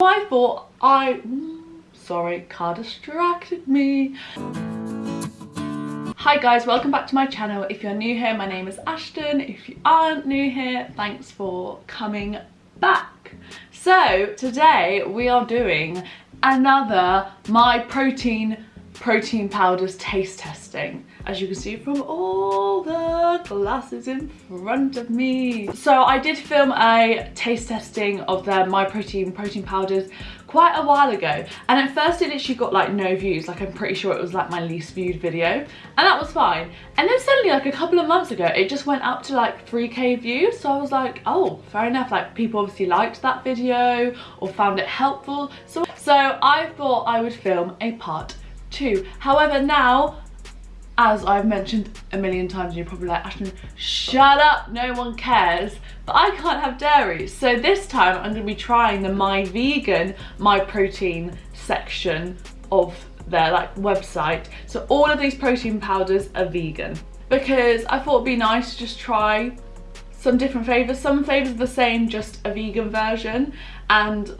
I thought I... Mm, sorry, car distracted me. Hi guys, welcome back to my channel. If you're new here, my name is Ashton. If you aren't new here, thanks for coming back. So today we are doing another My Protein protein powders taste testing as you can see from all the glasses in front of me. So I did film a taste testing of the My Protein protein powders quite a while ago and at first it literally got like no views like I'm pretty sure it was like my least viewed video and that was fine and then suddenly like a couple of months ago it just went up to like 3k views so I was like oh fair enough like people obviously liked that video or found it helpful so so I thought I would film a part two. However, now, as I've mentioned a million times, you're probably like, Ashton, shut up, no one cares. But I can't have dairy. So this time I'm gonna be trying the My Vegan, My Protein section of their like website. So all of these protein powders are vegan because I thought it'd be nice to just try some different flavors. Some flavors are the same, just a vegan version and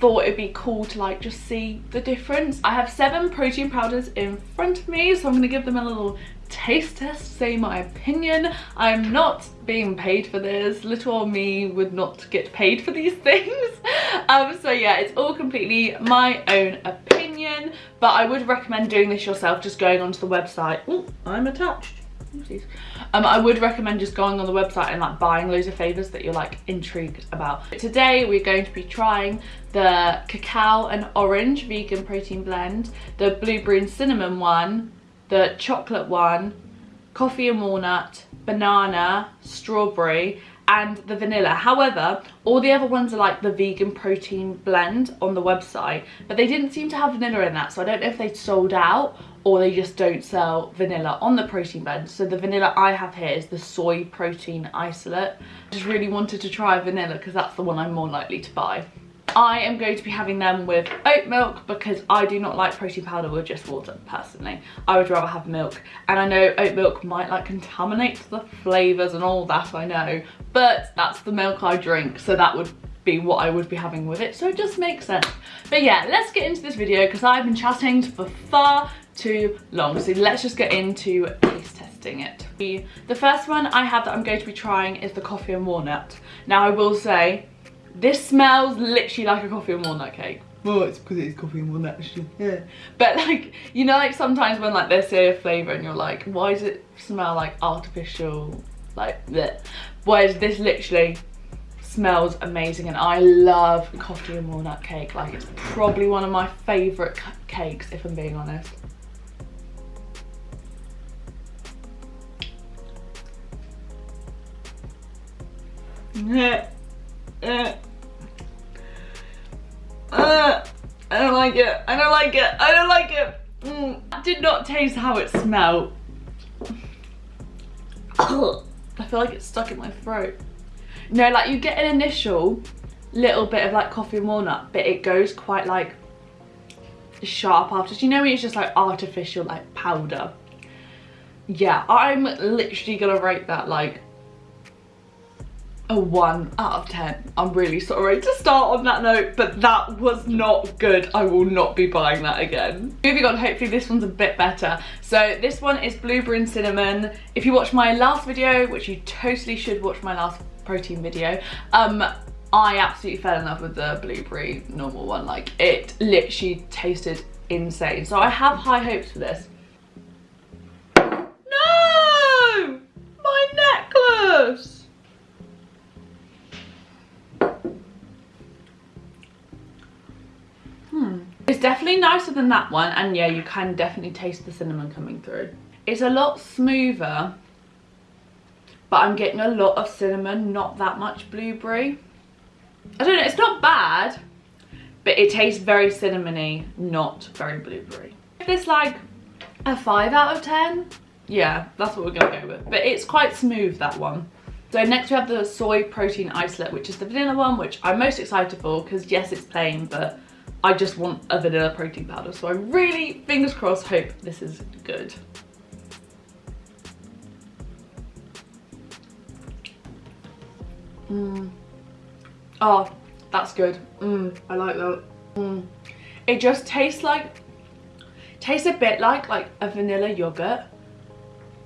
thought it'd be cool to like just see the difference. I have seven protein powders in front of me, so I'm gonna give them a little taste test, say my opinion. I'm not being paid for this. Little me would not get paid for these things. um, so yeah, it's all completely my own opinion, but I would recommend doing this yourself, just going onto the website. Oh, I'm attached. Um, I would recommend just going on the website and like buying loads of favours that you're like intrigued about. Today we're going to be trying the cacao and orange vegan protein blend, the blueberry and cinnamon one, the chocolate one, coffee and walnut, banana, strawberry and the vanilla. However, all the other ones are like the vegan protein blend on the website, but they didn't seem to have vanilla in that, so I don't know if they'd sold out or they just don't sell vanilla on the protein blend. So the vanilla I have here is the soy protein isolate. I just really wanted to try vanilla because that's the one I'm more likely to buy. I am going to be having them with oat milk because I do not like protein powder with just water personally. I would rather have milk and I know oat milk might like contaminate the flavours and all that I know but that's the milk I drink so that would be what I would be having with it so it just makes sense. But yeah let's get into this video because I've been chatting for far too long. So let's just get into taste testing it. The first one I have that I'm going to be trying is the coffee and walnut. Now I will say, this smells literally like a coffee and walnut cake. Well, it's because it is coffee and walnut actually. Yeah. But like, you know like sometimes when like they say a flavour and you're like, why does it smell like artificial, like that? Whereas this literally smells amazing and I love coffee and walnut cake. Like it's probably one of my favourite cakes if I'm being honest. I don't like it. I don't like it. I don't like it. Mm. I did not taste how it smelled. I feel like it's stuck in my throat. No, like you get an initial little bit of like coffee and walnut, but it goes quite like sharp after. You know when it's just like artificial like powder? Yeah, I'm literally gonna rate that like a 1 out of 10. I'm really sorry to start on that note, but that was not good. I will not be buying that again. Moving on, hopefully this one's a bit better. So this one is blueberry and cinnamon. If you watched my last video, which you totally should watch my last protein video, um, I absolutely fell in love with the blueberry normal one. Like it literally tasted insane. So I have high hopes for this. No! My necklace! Hmm. It's definitely nicer than that one and yeah you can definitely taste the cinnamon coming through. It's a lot smoother but I'm getting a lot of cinnamon, not that much blueberry. I don't know, it's not bad but it tastes very cinnamony, not very blueberry. If it's like a 5 out of 10, yeah, that's what we're gonna go with. But it's quite smooth, that one. So next we have the soy protein isolate, which is the vanilla one, which I'm most excited for because yes, it's plain, but I just want a vanilla protein powder. So I really, fingers crossed, hope this is good. Mm. Oh, That's good. Mm, I like that. Mm. It just tastes like, tastes a bit like like a vanilla yogurt,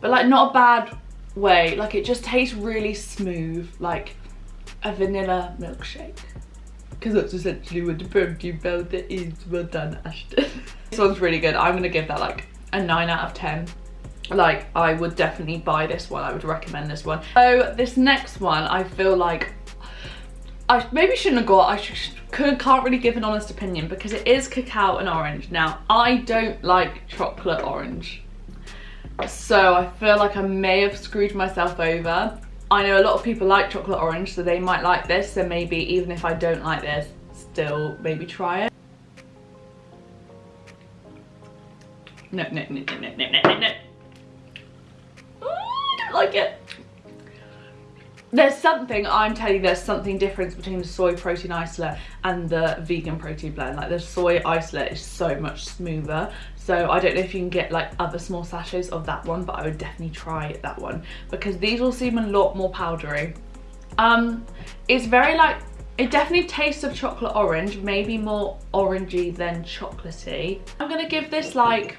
but like not a bad way. Like it just tastes really smooth, like a vanilla milkshake. Because that's essentially what the protein powder is. Well done, Ashton. this one's really good. I'm gonna give that like a 9 out of 10 like I would definitely buy this one I would recommend this one so this next one I feel like I maybe shouldn't have got I should, could, can't really give an honest opinion because it is cacao and orange now I don't like chocolate orange so I feel like I may have screwed myself over I know a lot of people like chocolate orange, so they might like this. So maybe even if I don't like this, still maybe try it. No, no, no, no, no, no, no, no. I don't like it. There's something, I'm telling you, there's something different between the soy protein isolate and the vegan protein blend. Like the soy isolate is so much smoother. So I don't know if you can get like other small sachets of that one, but I would definitely try that one because these all seem a lot more powdery. Um, It's very like, it definitely tastes of chocolate orange, maybe more orangey than chocolatey. I'm gonna give this like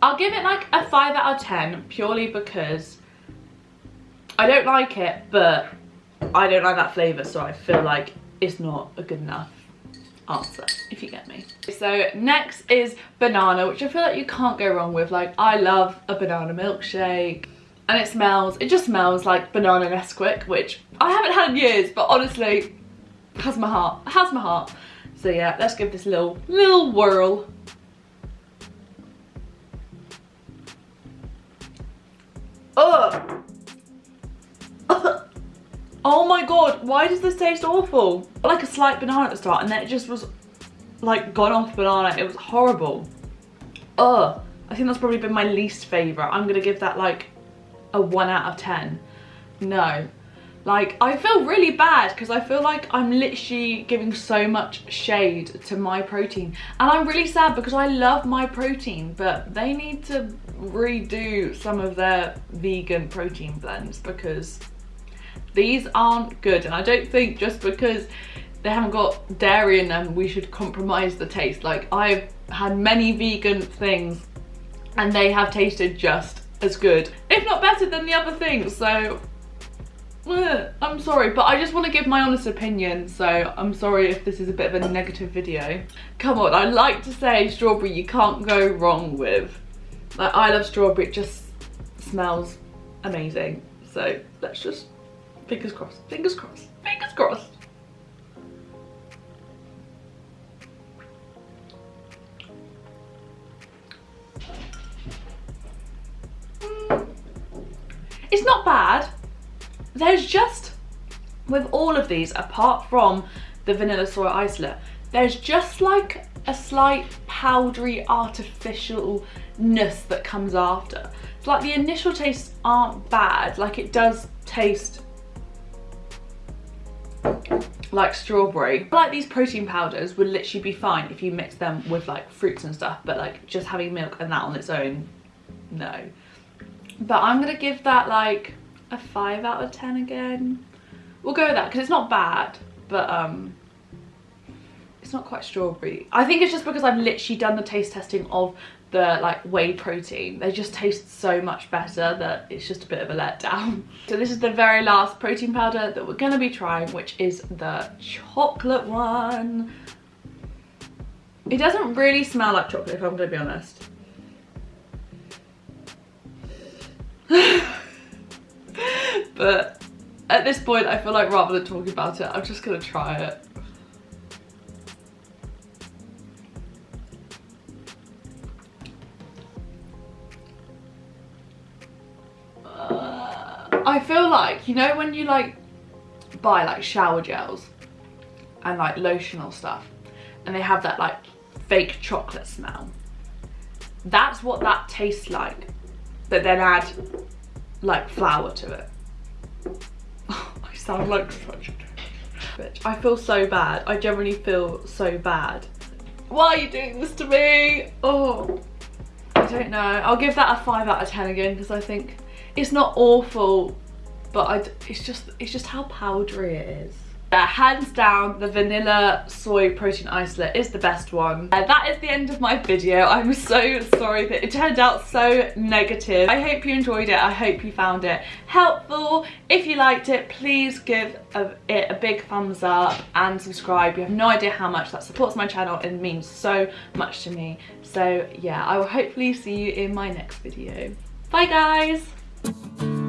I'll give it like a 5 out of 10 purely because I don't like it but I don't like that flavour so I feel like it's not a good enough answer if you get me. So next is banana which I feel like you can't go wrong with like I love a banana milkshake and it smells it just smells like banana Nesquik which I haven't had in years but honestly has my heart has my heart so yeah let's give this little little whirl Ugh. Oh my god, why does this taste awful? Like a slight banana at the start and then it just was like gone off banana. It was horrible. Ugh. I think that's probably been my least favourite. I'm going to give that like a 1 out of 10. No. Like, I feel really bad because I feel like I'm literally giving so much shade to my protein. And I'm really sad because I love my protein, but they need to redo some of their vegan protein blends because these aren't good. And I don't think just because they haven't got dairy in them, we should compromise the taste. Like, I've had many vegan things and they have tasted just as good, if not better than the other things. So eh, I'm sorry, but I just want to give my honest opinion, so I'm sorry if this is a bit of a negative video. Come on, I like to say strawberry you can't go wrong with. Like, I love strawberry, it just smells amazing. So let's just, fingers crossed, fingers crossed, fingers crossed. It's not bad there's just, with all of these, apart from the vanilla soy isolate, there's just like a slight powdery artificialness that comes after. It's like the initial tastes aren't bad, like it does taste like strawberry. Like these protein powders would literally be fine if you mix them with like fruits and stuff, but like just having milk and that on its own, no. But I'm gonna give that like a 5 out of 10 again. We'll go with that because it's not bad, but um, it's not quite strawberry. I think it's just because I've literally done the taste testing of the like whey protein. They just taste so much better that it's just a bit of a letdown. So this is the very last protein powder that we're gonna be trying, which is the chocolate one. It doesn't really smell like chocolate if I'm gonna be honest. but at this point I feel like rather than talking about it I'm just gonna try it I feel like you know when you like buy like shower gels and like lotional stuff and they have that like fake chocolate smell that's what that tastes like but then add like flour to it. I sound like such a bitch. I feel so bad. I generally feel so bad. Why are you doing this to me? Oh, I don't know. I'll give that a 5 out of 10 again because I think it's not awful, but I, it's just it's just how powdery it is. Uh, hands down, the vanilla soy protein isolate is the best one. Uh, that is the end of my video. I'm so sorry that it turned out so negative. I hope you enjoyed it. I hope you found it helpful. If you liked it, please give a, it a big thumbs up and subscribe. You have no idea how much that supports my channel and means so much to me. So yeah, I will hopefully see you in my next video. Bye guys!